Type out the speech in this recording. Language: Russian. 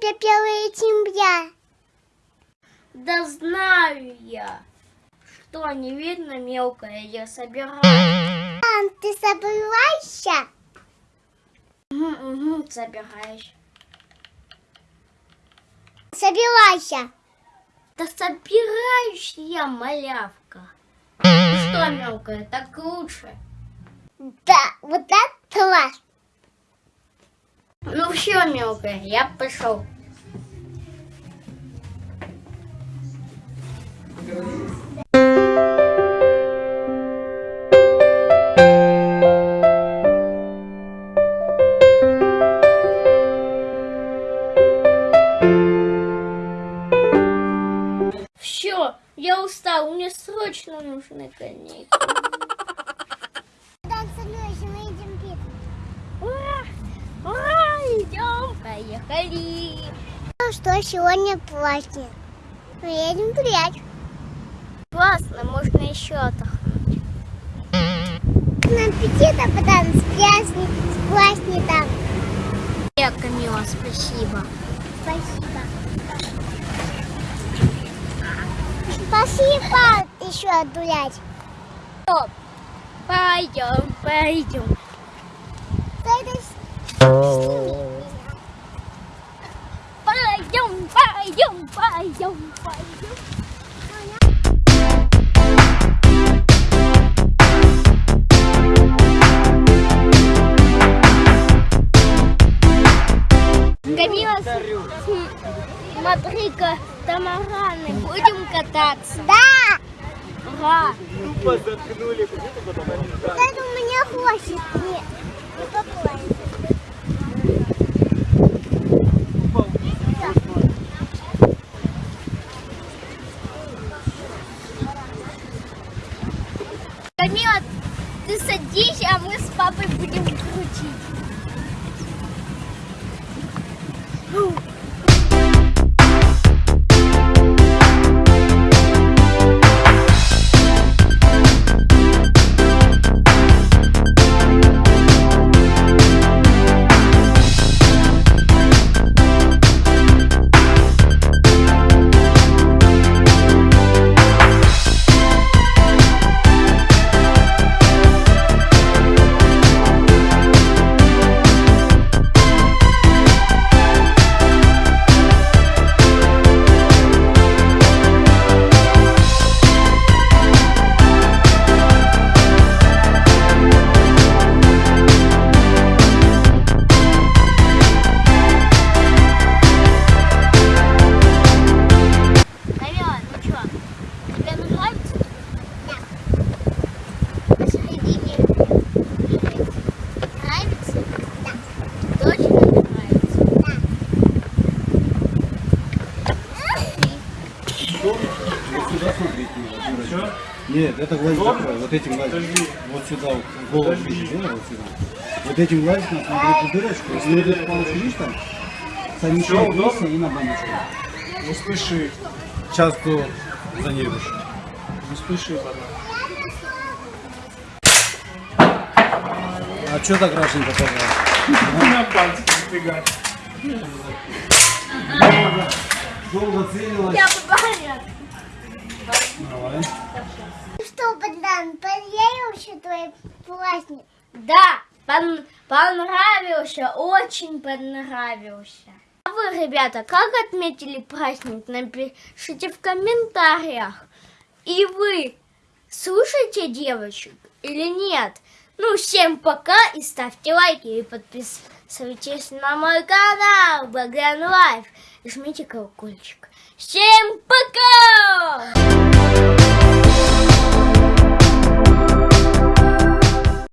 тебя 1 сентября. Да знаю я. Что, не видно мелкое, я собираю. Мам, ты собираешься? Угу, угу, собираешь. Собирайся. Да собираюсь я, малявка. Что, мелкая, так лучше. Да, вот это класс. Ну все, мелкая, я пошел. Все, я устал, мне срочно нужны каникулы. Поехали! Ну что, сегодня праздник. Мы едем гулять. Классно, можно еще отдохнуть. На аппетита, потом с праздник, с праздником. Я, Камила, спасибо. Спасибо. Спасибо еще гулять. Пойдем, пойдем. Пойдем, пойдем, пойдем. Камила, с- смотри-ка, тамараны, будем кататься. Да, Ура! вот это у меня хвостик. Нет, не Камила, ты садись, а мы с папой будем крутить. Юрочка. Нет, это глазик закрой, вот этим глазиком. Вот сюда, вот, голову видишь, да, вот сюда. Вот этим глазиком смотри эту дырочку, если вот эту палочку видишь там, совмещай вместе и на баночку. Не спеши, Сейчас то занервишь. не спеши, ладно. А что так крашенько пожалуйста? На пальцы нифига. Долго целилась. Я порядок. Давай. Что, Богдан, понравился твой праздник? Да, пон- понравился, очень понравился. А вы, ребята, как отметили праздник? Напишите в комментариях. И вы слушаете девочек или нет? Ну, всем пока и ставьте лайки и подписывайтесь на мой канал Богдан Life. И жмите колокольчик. Всем пока!